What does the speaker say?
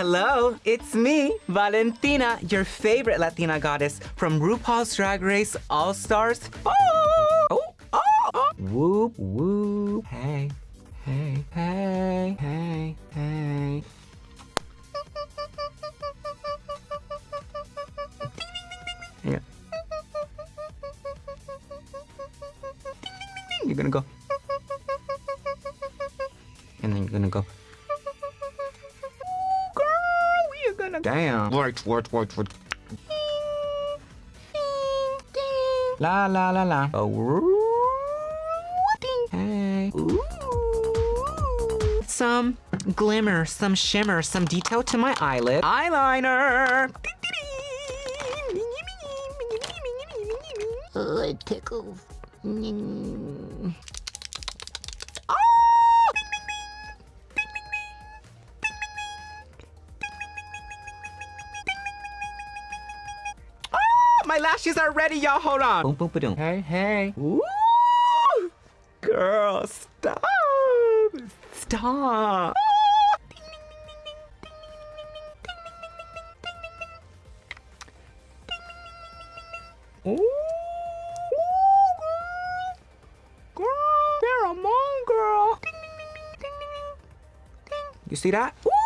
Hello, it's me, Valentina, your favorite Latina goddess from RuPaul's Drag Race All Stars. Oh, oh, oh, oh. Whoop, whoop. Hey, hey, hey, hey, hey. Yeah. You're gonna go. And then you're gonna go. Damn. Work, work, work, work. La la la la. Oh. Hey. Ooh. Some glimmer, some shimmer, some detail to my eyelid. Eyeliner. Oh, it tickles. My lashes are ready, y'all. Hold on. Boom, boom, boom. Hey, hey. Ooh. Girl, stop. Stop. Ooh. Girl, you're a mom, girl. You see that? Ooh.